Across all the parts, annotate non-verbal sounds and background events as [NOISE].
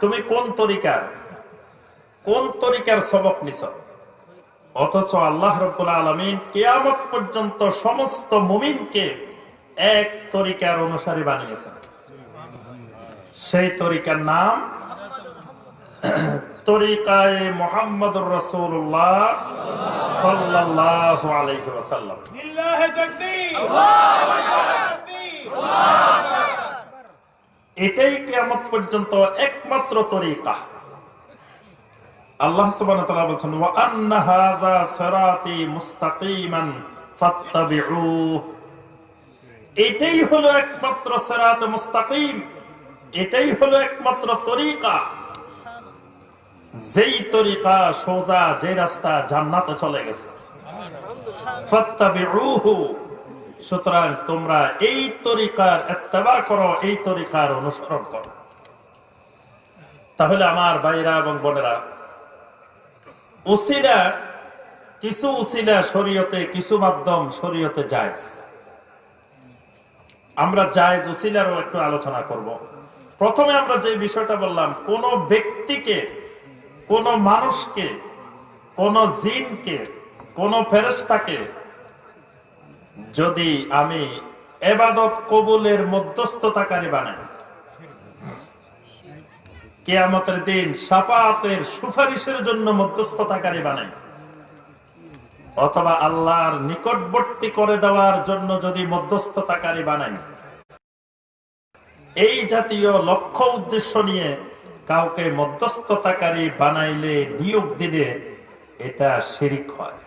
তুমি কোন তরিকার? কোন তরিকার সবক নিছ? অথচ আল্লাহ রবুল আলমিন কেয়ামত পর্যন্ত সমস্ত মুমিনকে এক তরিকার অনুসারী বানিয়েছেন। সেই তরিকার নাম তরিকায় মোহাম্মদ রসুল্লাহ এটাই কেয়ামত পর্যন্ত একমাত্র তরিকা। আল্লাহ ফাত্তাবিউহ। এটাই হলো একমাত্র সিরাত মুস্তাকিম, এটাই হলো একমাত্র তরিকা। যেই তরিকা সোজা যে রাস্তা জান্নাতে চলে গেছে। সুতরাং তোমরা এই তরিকার এত্তেবা করো, এই তরিকার অনুসরণ করো। তাহলে আমার ভাইরা এবং বোনেরা, উসিলা, কিছু উসিলা শরীয়তে, কিছু মাধ্যম শরীয়তে জায়েজ। আমরা জায়েজ উসিলারও একটু আলোচনা করব। প্রথমে আমরা যে বিষয়টা বললাম, কোন ব্যক্তিকে, কোন মানুষকে, কোন জিনকে, কোন ফেরেস্তাকে যদি আমি এবাদত কবুলের মধ্যস্থতাকারী বানাই, কেয়ামতের দিন সাপাতের সুপারিশের জন্য মধ্যস্থতাকারী বানাই, অথবা আল্লাহর নিকটবর্তী করে দেওয়ার জন্য যদি মধ্যস্থতাকারী বানাই, এই জাতীয় লক্ষ্য উদ্দেশ্য নিয়ে কাউকে মধ্যস্থতাকারী বানাইলে নিয়োগ দিলে এটা শিরিক হয়।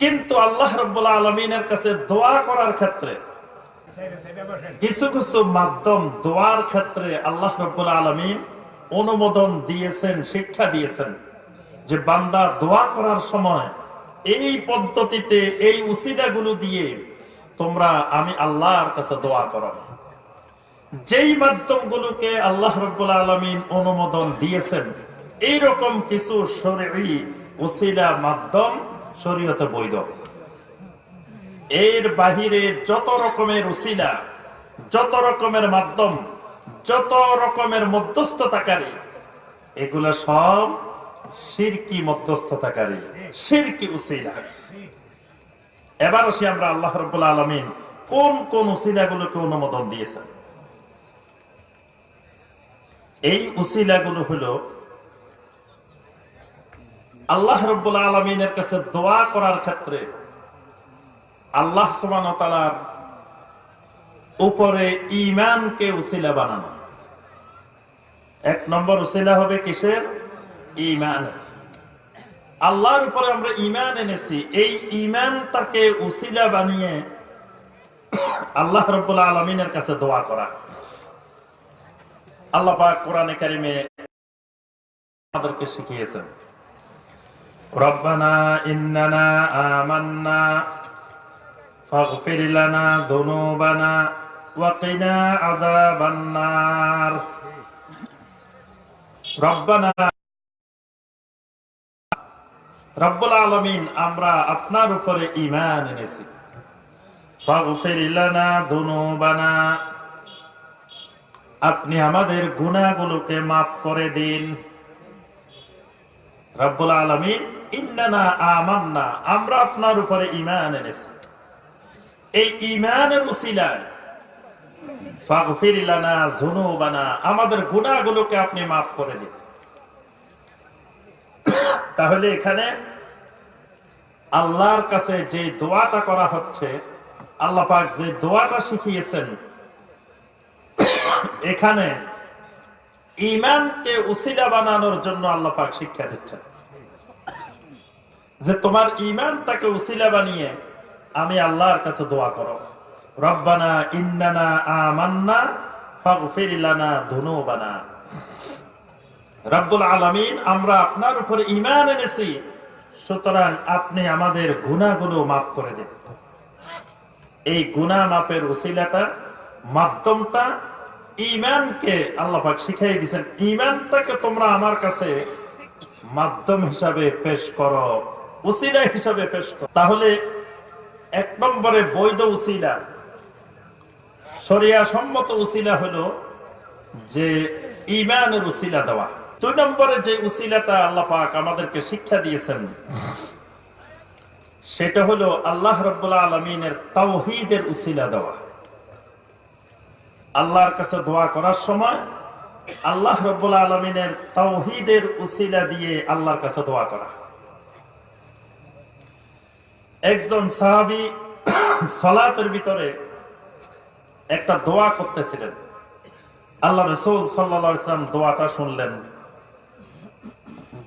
কিন্তু আল্লাহ রব্বুল্লাহ আলমিনের কাছে দোয়া করার ক্ষেত্রে কিছু কিছু মাধ্যম দোয়ার ক্ষেত্রে আল্লাহ রব্বুল আলমিন অনুমোদন দিয়েছেন, শিক্ষা দিয়েছেন যে বান্দা দোয়া করার সময় এই পদ্ধতিতে, এই উসিদাগুলো দিয়ে তোমরা আমি আল্লাহর কাছে দোয়া করো। যেই মাধ্যমগুলোকে আল্লাহ রব্বুল আলমিন অনুমোদন দিয়েছেন, এইরকম কিছু শরীর উসিলা মাধ্যম শরীয়তে বৈধ। এর বাহিরে যত রকমের উসিলা, যত রকমের মাধ্যম, যত রকমের মধ্যস্থতাকারী, এগুলা সব সিরকি মধ্যস্থতাকারী, সিরকি উসিলা। এবার আসি আমরা আল্লাহ রব্বুল আলমিন কোন কোন উসিলাগুলোকে অনুমোদন দিয়েছেন? এই উসিলাগুলো হলো আল্লাহ রব্বুল আলমিনের কাছে দোয়া করার ক্ষেত্রে আল্লাহ সুবান উপরে ইমানকে উসিলা বানানো। এক নম্বর উসিলা হবে কিসের? ইমান আল্লাহর উপরে আমরা ইমান এনেছি। এই ইমানটাকে উসিলা বানিয়ে আল্লাহ রব্বুল আলমিনের কাছে দোয়া করা। আল্লাহ কোরআনে কারিমে আমাদেরকে শিখিয়েছেন। ইন্নানা আমান্না, ফাগফির লানা যুনুবানা ওয়া কিনা আযাবান নার রব্বানা, রব্বুল আলামিন, আমরা আপনার উপরে ঈমান এনেছি। আপনি আমাদের গুনাহগুলোকে মাফ করে দিন। রব্বুল আলামিন, ইন্নানা আমান্না আমরা আপনার উপরে ঈমান এনেছি। এই ঈমানের উসিলায় আমাদের গুনাহগুলোকে আপনি মাফ করে দিন। তাহলে এখানে আল্লাহর কাছে যে দোয়াটা করা হচ্ছে, আল্লাহ পাক যে দোয়াটা শিখিয়েছেন, এখানে ইমানকে উসিলা বানানোর জন্য আল্লাহ পাক শিক্ষা দিচ্ছেন। যে তোমার ইমানটাকে উসিলা বানিয়ে আমি আল্লাহর কাছে দোয়া করো। রব্বানা ইন্নানা আমান্না যুনুবানা রব্বুল আলামিন, আমরা আপনার উপরে ঈমান এনেছি, সুতরাং আপনি আমাদের গুনাহগুলো মাফ করে দিন। এই গুনাহ মাপের উসিলাটা, মাধ্যমটা ইমানকে আল্লাপাক শিখাই দিয়েছেন, ইমানটাকে তোমরা আমার কাছে মাধ্যম হিসাবে পেশ করো, উসিলা হিসাবে পেশ করো। তাহলে এক নম্বরে বৈধ উসিলা শরিয়া সম্মত উসিলা হলো যে ইমানের উসিলা দেওয়া। দুই নম্বরে যে উসিলাটা আল্লাহ পাক আমাদেরকে শিক্ষা দিয়েছেন, সেটা হলো আল্লাহ রব্বুল্লাহ আলমিনের তাওহিদের উসিলা দেওয়া। আল্লাহর কাছে দোয়া করার সময় আল্লাহ রব্বুল্লাহ আলমিনের তাওহিদের উসিলা দিয়ে আল্লাহর কাছে দোয়া করা। একজন সাহাবি সলাতের ভিতরে একটা দোয়া করতেছিলেন। আল্লাহ রসুল সাল্লাম দোয়াটা শুনলেন।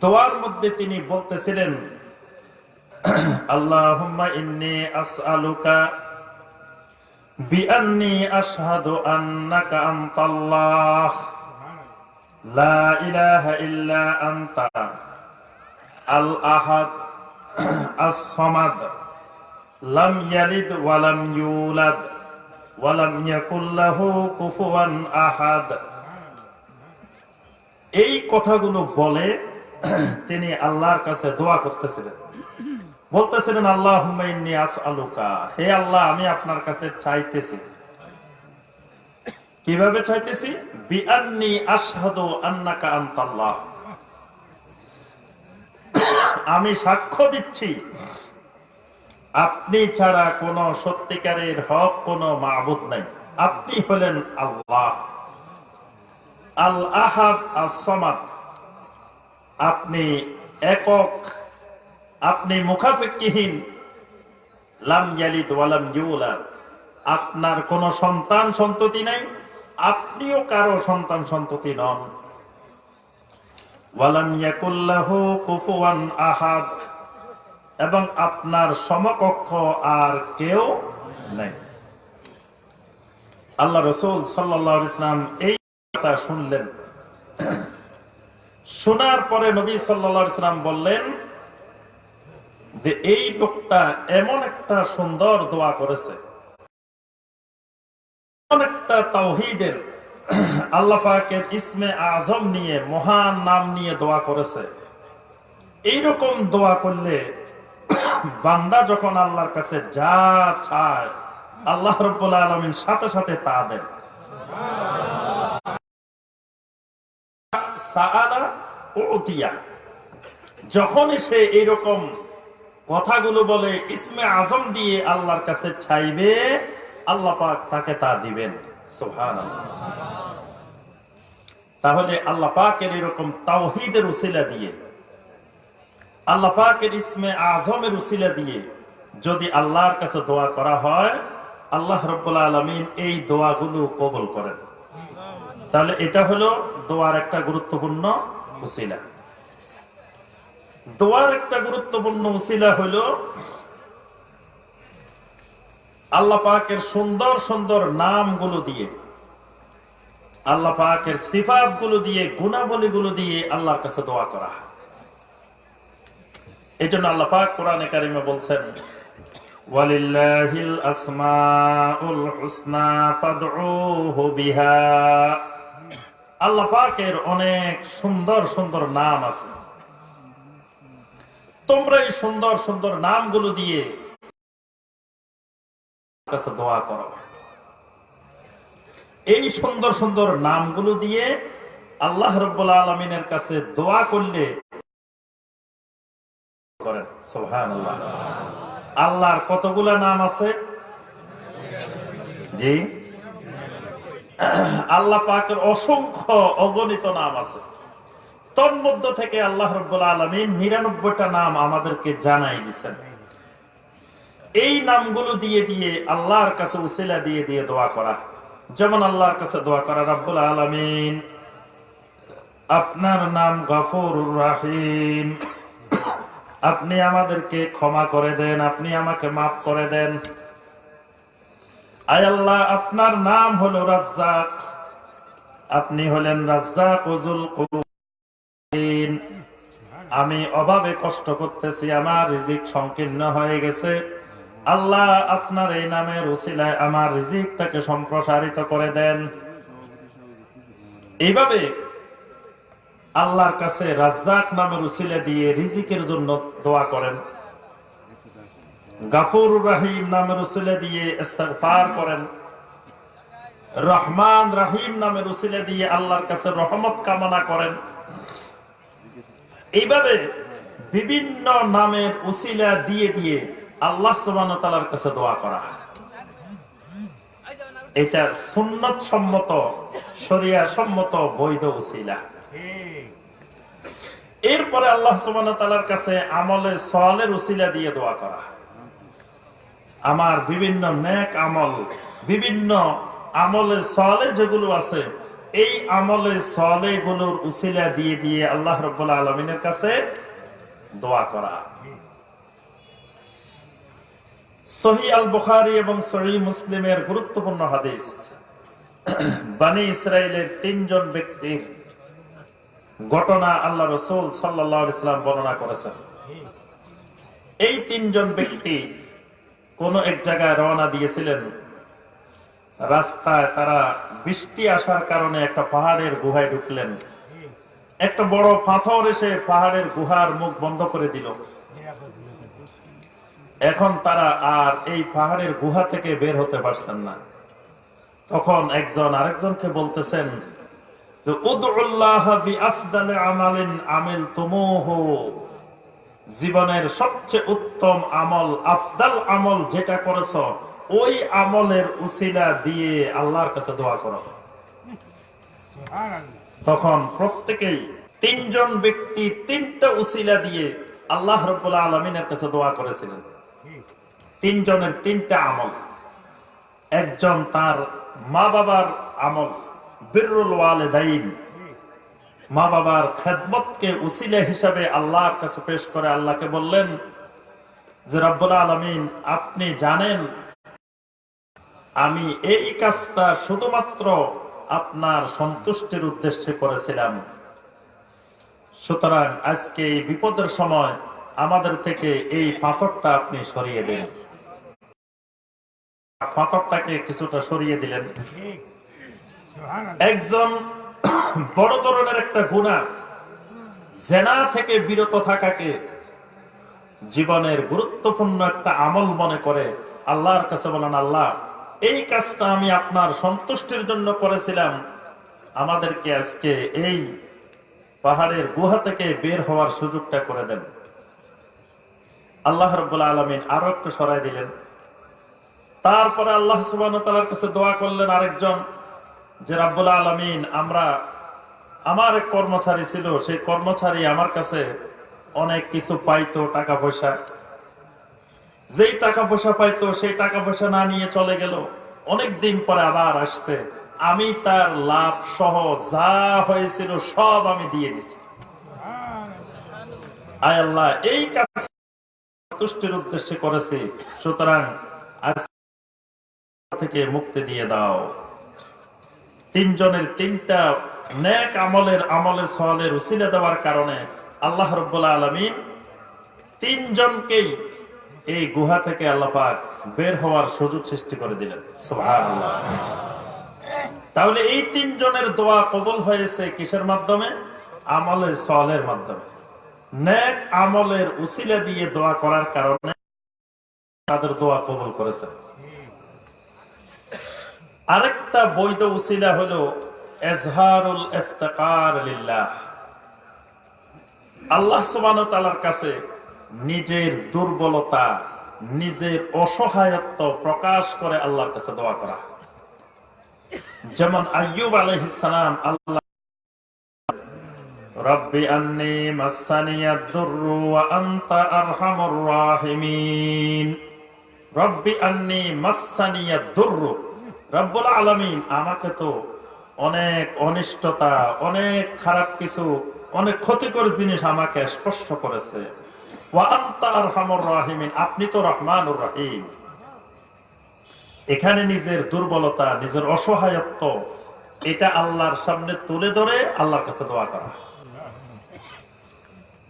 দোয়ার মধ্যে তিনি বলতেছিলেন, আল্লাহুম্মা ইন্নি আসআলুকা বিআন্নি আন্নাকা লা ইল্লা আনতা। লাম ইয়ালিদ কুফুয়ান আহাদ। এই কথাগুলো বলে তিনি আল্লাহর কাছে দোয়া করতেছিলেন। বলতেছিলেন আল্লাহ আলুকা হে আল্লাহ, আমি আপনার কাছে চাইতেছি। কীভাবে চাইতেছি? বিআন্নি আশহাদু আন্নাকা আনতাল্লাহ। আমি সাক্ষ্য দিচ্ছি, আপনি ছাড়া কোন সত্যিকারের হক, কোন মাহবুদ নাই। আপনি হলেন আল্লাহ। আল আহাদ আসমাদ আপনি একক আপনি মুখাপেক্ষিহীন। লাম ইয়ালিদ ওয়ালাম ইউলাদ আপনার কোন সন্তান সন্ততি নাই, আপনিও কারও সন্তান সন্ততি নন। ওয়ালাম ইয়াকুল্লাহু কুফুয়ান আহাদ। এবং আপনার সমকক্ষ আর কেউ নেই। আল্লাহ রসুল সাল্লাহ ইসলাম এই কথা শুনলেন। শোনার পরে নবী সাল্লাহ ইসলাম বললেন যে এই লোকটা এমন একটা সুন্দর দোয়া করেছে। এমন একটা তাওহিদের আল্লাহ পাকের ইসমে আজম নিয়ে, মহান নাম নিয়ে দোয়া করেছে। এইরকম দোয়া করলে বান্দা যখন আল্লাহর কাছে যা চায়, আল্লাহ রব্বুল আলমিন সাথে সাথে তা দেন। যখনই সে এইরকম কথাগুলো বলে ইসমে আজম দিয়ে আল্লাহর কাছে চাইবে, আল্লাহ পাক তাকে তা দিবেন। সুবহানাল্লাহ। তাহলে আল্লাহ পাকের এরকম তাওহিদের উসিলা দিয়ে, আল্লাহ পাকের ইসমে আজমের উসিলা দিয়ে যদি আল্লাহর কাছে দোয়া করা হয়, আল্লাহ রব্বুল আলমিন এই দোয়াগুলো কবল করেন। তাহলে এটা হলো দোয়ার একটা গুরুত্বপূর্ণ উসিলা। দোয়ার একটা গুরুত্বপূর্ণ উসিলা হলো আল্লাহ পাকের সুন্দর সুন্দর নামগুলো দিয়ে, আল্লাহ পাকের সিফাতগুলো দিয়ে গুণাবলী গুলো দিয়ে আল্লাহর কাছে দোয়া করা। এই জন্য আল্লাহ পাক কোরআনে কারিমে বলছেন, ওয়ালিল্লাহিল আল্লাহ পাকের অনেক সুন্দর সুন্দর নাম আছে। তোমরা এই সুন্দর সুন্দর নামগুলো দিয়ে কাছে দোয়া করো। এই সুন্দর সুন্দর নামগুলো দিয়ে আল্লাহ আলমিনের কাছে দোয়া করলে করেন। সুবহানাল্লাহ। আল্লাহর কতগুলা নাম আছে? জি। আল্লাহ পাকের অসংখ্য অগণিত নাম আছে। তন্মধ্য থেকে আল্লাহ রব্বুল আলমিন নিরানব্বইটা নাম আমাদেরকে জানাই দিচ্ছেন এই নামগুলো দিয়ে দিয়ে আল্লাহর কাছে উসিলা দিয়ে দিয়ে দোয়া করা। যেমন আল্লাহর কাছে দোয়া করা, রব্বুল আলমিন, আপনার নাম গফর রাহিম। আপনি আমাদেরকে ক্ষমা করে দেন, আপনি আমাকে মাফ করে দেন। আয় আল্লাহ, আপনার নাম হলো রাজ্জাক। আপনি হলেন রাজ্জাক। আমি অভাবে কষ্ট করতেছি, আমার রিজিক সংকীর্ণ হয়ে গেছে। আল্লাহ আপনার এই নামের উসিলায় আমার রিজিকটাকে সম্প্রসারিত করে দেন। এইভাবে আল্লাহর কাছে রাজ্জাক নামের উসিলা দিয়ে রিজিকের জন্য দোয়া করেন। গাফুর রাহিম নামের উসিলা দিয়ে ইস্তেগফার করেন। রহমান রাহিম নামের উসিলে দিয়ে আল্লাহর কাছে রহমত কামনা করেন। এইভাবে বিভিন্ন নামের উসিলা দিয়ে দিয়ে আল্লাহ সুবহানাহু কাছে দোয়া করা এটা সুন্নত সম্মত শরিয়া সম্মত বৈধ উসিলা। এরপরে আল্লাহ ওয়া কাছে আমলে সওয়ালের উসিলা দিয়ে দোয়া করা আমার বিভিন্ন নেক আমল, বিভিন্ন আমলে সলে যেগুলো আছে এই আমলে সলে গুলোর উসিলা দিয়ে দিয়ে আল্লাহ রব্বুল আলমিনের কাছে দোয়া করা। সহি আল বুখারি এবং সহি মুসলিমের গুরুত্বপূর্ণ হাদিস। বানি ইসরায়েলের তিনজন ব্যক্তির ঘটনা আল্লাহ রসুল সাল্লাহ ইসলাম বর্ণনা করেছেন। এই তিনজন ব্যক্তি কোন এক জায়গায় রওনা দিয়েছিলেন রাস্তায় তারা বৃষ্টি আসার কারণে একটা পাহাড়ের গুহায় ঢুকলেন। একটা বড় পাথর এসে পাহাড়ের গুহার মুখ বন্ধ করে দিল। এখন তারা আর এই পাহাড়ের গুহা থেকে বের হতে পারছেন না। তখন একজন আরেকজনকে বলতেছেন জীবনের সবচেয়ে উত্তম আমল, আফদাল আমল যেটা করেছ ওই আমলের উসিলা দিয়ে আল্লাহর কাছে দোয়া করো। তখন প্রত্যেকেই তিনজন ব্যক্তি তিনটা উসিলা দিয়ে আল্লাহ রব্বুল আলমিনের কাছে দোয়া করেছিলেন। তিনজনের তিনটা আমল। একজন তার মা বাবার আমল বিরুল ওয়ালে ওয়ালেদাইন। মা বাবার খেদমতকে উসিলে হিসাবে আল্লাহর কাছে পেশ করে আল্লাহকে বললেন যে, রব্বুল আলমিন, আপনি জানেন আমি এই কাজটা শুধুমাত্র আপনার সন্তুষ্টির উদ্দেশ্যে করেছিলাম। সুতরাং আজকে এই বিপদের সময় আমাদের থেকে এই পাথরটা আপনি সরিয়ে দিন পাথরটাকে কিছুটা সরিয়ে দিলেন। একজন বড় ধরনের একটা গুণা, জেনা থেকে বিরত থাকাকে জীবনের গুরুত্বপূর্ণ একটা আমল মনে করে আল্লাহর কাছে বলেন, আল্লাহ এই কাজটা আমি আপনার সন্তুষ্টির জন্য করেছিলাম। আমাদেরকে আজকে এই পাহাড়ের গুহা থেকে বের হওয়ার সুযোগটা করে দেন। আল্লাহ রব্বুল আলমিন আরও একটু সরাই দিলেন। তারপরে আল্লাহ সুবাহ কাছে দোয়া করলেন আরেকজন যে, রাব্বুল আলমিন, আমরা, আমার এক কর্মচারী ছিল, সেই কর্মচারী আমার কাছে অনেক কিছু পাইতো, টাকা পয়সা। যেই টাকা পয়সা পাইতো, সেই টাকা পয়সা না নিয়ে চলে গেল। অনেক দিন পরে আবার আসছে। আমি তার লাভ সহ যা হয়েছিল সব আমি দিয়ে দিচ্ছি আয় আল্লাহ, এই কাজ তুষ্টির উদ্দেশ্যে করেছি। সুতরাং থেকে মুক্তি দিয়ে দাও। তিনজনের তিনটা নেক আমলের আমলের সওয়ালের উসিলে দেওয়ার কারণে আল্লাহ রব্বুল আলমিন তিনজনকেই এই গুহা থেকে আল্লাহ বের হওয়ার সুযোগ সৃষ্টি করে দিলেন। তাহলে এই তিনজনের দোয়া কবল হয়েছে কিসের মাধ্যমে? আমলের সওয়ালের মাধ্যমে। নেক আমলের উসিলা দিয়ে দোয়া করার কারণে তাদের দোয়া কবল করেছে আরেকটা বৈধ উসিলা হলো, এজহারুল ইফতিকার আল্লাহ সুবহানাহু ওয়া কাছে নিজের দুর্বলতা, নিজের অসহায়ত্ব প্রকাশ করে আল্লাহর কাছে দোয়া করা। যেমন আইয়ুব আলাইহিস সালাম আল্লাহ আমাকে তো অনেক অনিষ্টতা, অনেক খারাপ কিছু, অনেক ক্ষতিকর জিনিস আমাকে স্পষ্ট করেছে। আপনি তো রহমানুর রহিম। এখানে নিজের দুর্বলতা, নিজের অসহায়ত্ব, এটা আল্লাহর সামনে তুলে ধরে আল্লাহর কাছে দোয়া করা।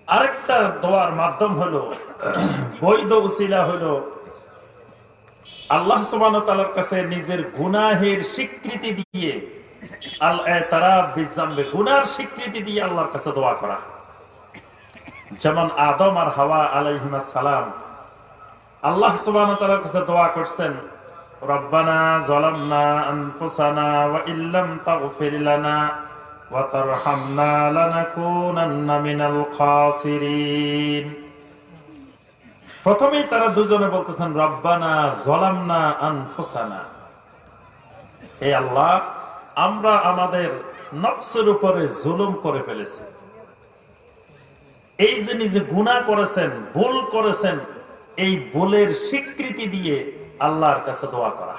আরেকটা দোয়ার মাধ্যম হলো, বৈধ উসিলা হলো, আল্লাহ সুবান কাছে নিজের গুনাহের স্বীকৃতি দিয়ে তারা বিজাম্বে গুনার স্বীকৃতি দিয়ে আল্লাহর কাছে দোয়া করা। যেমন আদম আর হাওয়া আলাইহিমা সালাম আল্লাহ সুবাহ কাছে দোয়া করছেন, রব্বানা জলামনা আনফুসানা ওয়া ইল্লাম তাগফির লানা ওয়া তারহামনা লানাকুনান্না মিনাল খাসিরিন। প্রথমেই তারা দুজনে বলতেছেন, রব্বানা জলামনা আনফুসানা। হে আল্লাহ, আমরা আমাদের নফসের উপরে জুলুম করে ফেলেছি। এই যে নিজে গুণা করেছেন, ভুল করেছেন, এই ভুলের স্বীকৃতি দিয়ে আল্লাহর কাছে দোয়া করা।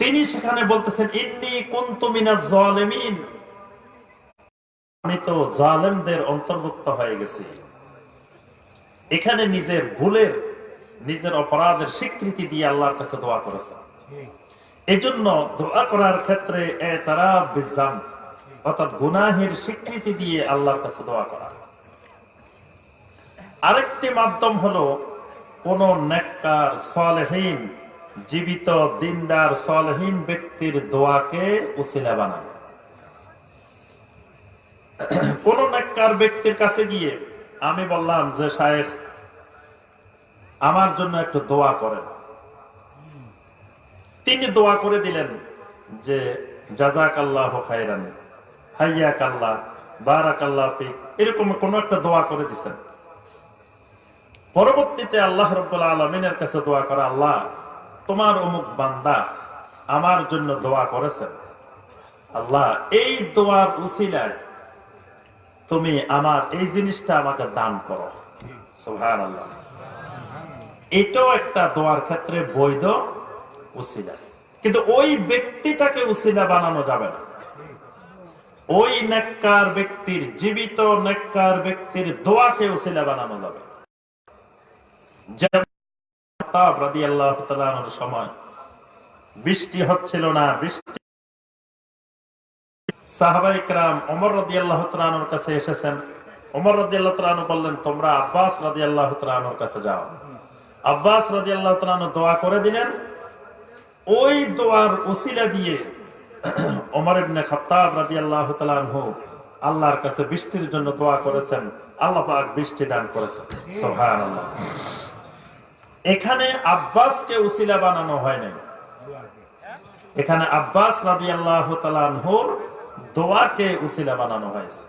তিনি সেখানে বলতেছেন, ইন্নি কুনতু মিনাজ জালিমিন। আমি তো জালেমদের অন্তর্ভুক্ত হয়ে গেছি। এখানে নিজের ভুলের, নিজের অপরাধের স্বীকৃতি দিয়ে আল্লাহর কাছে দোয়া করেছে। এই জন্য দোয়া করার ক্ষেত্রে অর্থাৎ গুনাহের স্বীকৃতি দিয়ে আল্লাহর কাছে দোয়া করা। আরেকটি মাধ্যম হলো কোন নেককার, সলহীন, জীবিত, দিনদার, সলহীন ব্যক্তির দোয়াকে উসিলা বানানো। কোন নেককার ব্যক্তির কাছে গিয়ে আমি বললাম যে, শায়েখ, আমার জন্য একটু দোয়া করেন। তিনি দোয়া করে দিলেন যে জাজাক আল্লাহ খাইরান হাইয়াক আল্লাহ বারাক আল্লাহ এরকম কোন একটা দোয়া করে দিছেন। পরবর্তীতে আল্লাহ রব্বুল্লাহ আলমিনের কাছে দোয়া করা, আল্লাহ, তোমার অমুক বান্দা আমার জন্য দোয়া করেছেন। আল্লাহ, এই দোয়ার উসিলায় তুমি আমার এই জিনিসটা আমাকে দান করো। এটাও একটা দোয়ার ক্ষেত্রে বৈধ উসিলা। কিন্তু ওই ব্যক্তিটাকে উসিলা বানানো যাবে না। ওই নেককার ব্যক্তির, জীবিত নেককার ব্যক্তির দোয়াকে উসিলা বানানো যাবে। সময়, বৃষ্টি হচ্ছিল না, বৃষ্টি [CLEARS THROAT] আল্লাহর কাছে বৃষ্টির জন্য দোয়া করেছেন। আল্লাহ বৃষ্টি দান করেছেন। এখানে আব্বাসকে উসিলা বানানো হয় নাই। এখানে আব্বাস রাজি আল্লাহ দোয়াকে উসিলা বানানো হয়েছে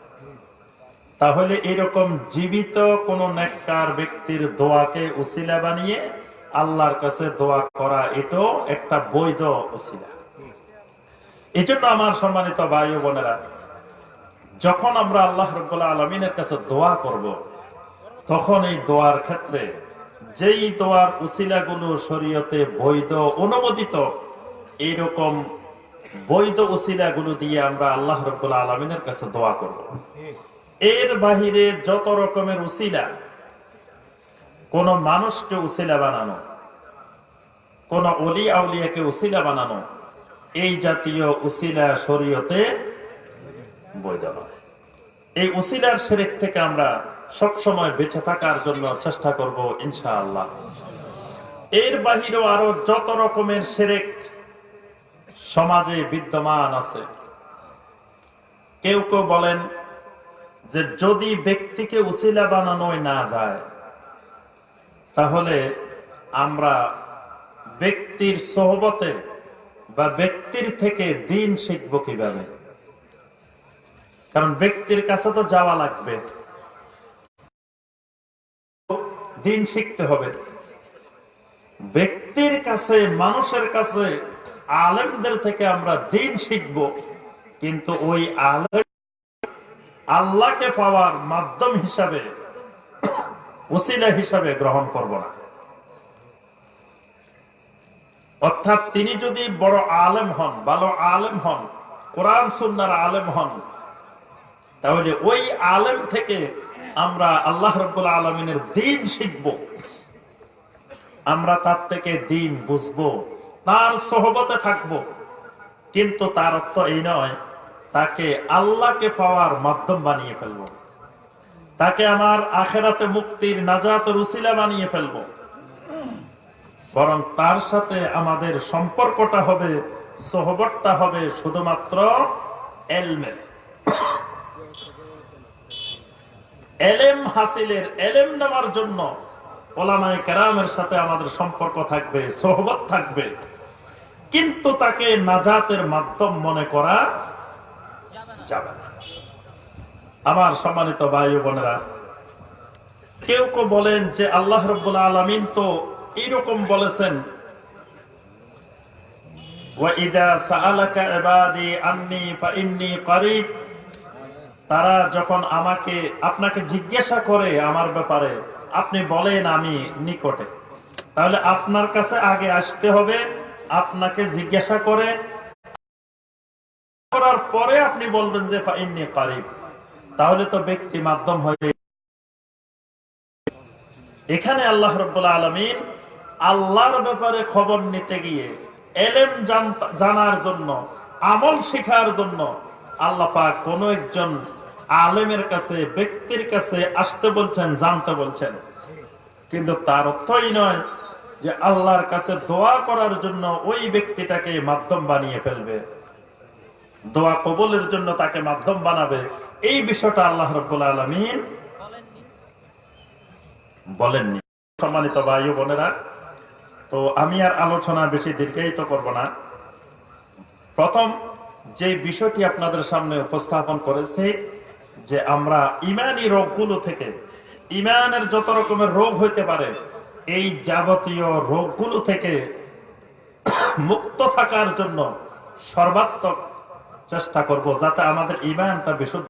তাহলে এরকম জীবিত কোন নেককার ব্যক্তির দোয়াকে উসিলা বানিয়ে আল্লাহর কাছে দোয়া করা, এটাও একটা বৈধ উসিলা এই জন্য আমার সম্মানিত ভাই বোনেরা, যখন আমরা আল্লাহ রব্বুল্লাহ আলমিনের কাছে দোয়া করব। তখন এই দোয়ার ক্ষেত্রে যেই দোয়ার উসিলাগুলো শরীয়তে বৈধ, অনুমোদিত এইরকম বৈধ উসিলাগুলো দিয়ে আমরা আল্লাহ রব্বুল্লাহ আলমিনের কাছে দোয়া করব। এর বাহিরে যত রকমের উসিলা কোন মানুষকে উসিলা বানানো, কোন অলি আউলিয়াকে উসিলা বানানো, এই জাতীয় উসিলা শরীয়তে বৈধ নয় এই উসিলার শেরেক থেকে আমরা সব সময় বেঁচে থাকার জন্য চেষ্টা করব ইনশাআল্লাহ এর বাহিরেও আরও যত রকমের সেরেক সমাজে বিদ্যমান আছে। কেউ কেউ বলেন যে যদি ব্যক্তিকে উসিলা বানানোই না যায়, তাহলে আমরা ব্যক্তির সহবতে বা ব্যক্তির থেকে দিন শিখব কীভাবে? কারণ ব্যক্তির কাছে তো যাওয়া লাগবে। দিন শিখতে হবে। ব্যক্তির কাছে, মানুষের কাছে আলেমদের থেকে আমরা দিন শিখব, কিন্তু ওই আলেম আল্লাহকে পাওয়ার মাধ্যম হিসাবে উসিলা হিসাবে গ্রহণ করব না। অর্থাৎ তিনি যদি বড় আলেম হন, ভালো আলেম হন, কোরআন সুন্নার আলেম হন, তাহলে ওই আলেম থেকে আমরা আল্লাহ রব্বুল আলমিনের দিন শিখব। আমরা তার থেকে দিন বুঝব। তার সহবতে থাকব। কিন্তু তার অর্থ এই নয়, তাকে আল্লাহকে পাওয়ার মাধ্যম বানিয়ে ফেলব। তাকে আমার আখেরাতে মুক্তির নাজাত রুসিলা বানিয়ে ফেলব। বরং তার সাথে আমাদের সম্পর্কটা হবে, সহবতটা হবে শুধুমাত্র এলমের। এলেম হাসিলের এলেম নেওয়ার জন্য ওলামায় কেরামের সাথে আমাদের সম্পর্ক থাকবে, সহবত থাকবে। কিন্তু তাকে নাজাতের মাধ্যম মনে করা যাবে না। আমার সম্মানিত ভাই বোনেরা, কেউ কেউ বলেন যে আল্লাহ রব্বুল আলমিন তো এইরকম বলেছেন তারা যখন আমাকে, আপনাকে জিজ্ঞাসা করে আমার ব্যাপারে, আপনি বলেন আমি নিকটে তাহলে আপনার কাছে আগে আসতে হবে আপনাকে জিজ্ঞাসা করে, করার পরে আপনি বলবেন যে ফাইন্নি কারিব। তাহলে তো ব্যক্তি মাধ্যম হয়ে এখানে আল্লাহ রব্বুল্লাহ আলমিন আল্লাহর ব্যাপারে খবর নিতে গিয়ে এলেম জানার জন্য, আমল শেখার জন্য আল্লাহ পাক কোন একজন আলেমের কাছে, ব্যক্তির কাছে আসতে বলছেন, জানতে বলছেন। কিন্তু তার অর্থই নয় যে আল্লাহর কাছে দোয়া করার জন্য ওই ব্যক্তিটাকে মাধ্যম বানিয়ে ফেলবে। দোয়া কবলের জন্য তাকে মাধ্যম বানাবে। এই বিষয়টা আল্লাহ রব্বুল আলমিন বলেননি। সম্মানিত ও বোনেরা, তো আমি আর আলোচনা বেশি দীর্ঘায়িত করব না। প্রথম, যে বিষয়টি আপনাদের সামনে উপস্থাপন করেছে, যে আমরা ইমানি রোগগুলো থেকে, ইমানের যত রকমের রোগ হইতে পারে এই যাবতীয় রোগগুলো থেকে মুক্ত থাকার জন্য সর্বাত্মক চেষ্টা করব যাতে আমাদের ইমানটা বিশুদ্ধ